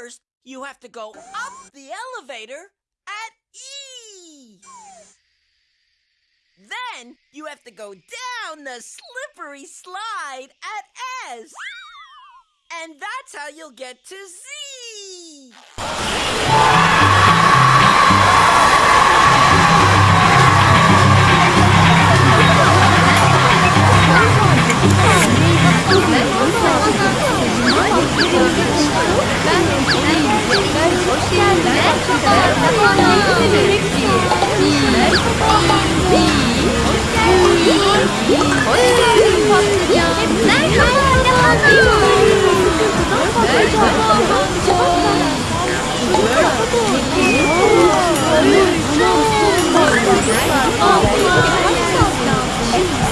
first, you have to go up the elevator at E. Then you have to go down the slippery slide at S. And that's how you'll get to Z.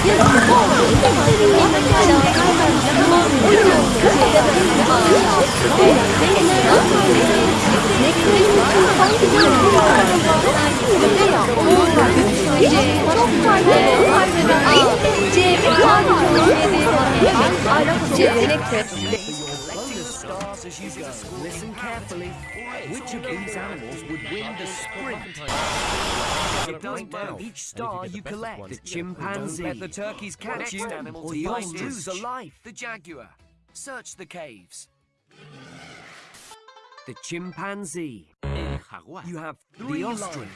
Merhaba. Listen carefully. Which of these animals would win the sprint? It doesn't matter. Each star you collect, the chimpanzee. Let the turkeys catch you, or you'll lose a life. The jaguar. Search the caves. The chimpanzee. You have Three the ostrich.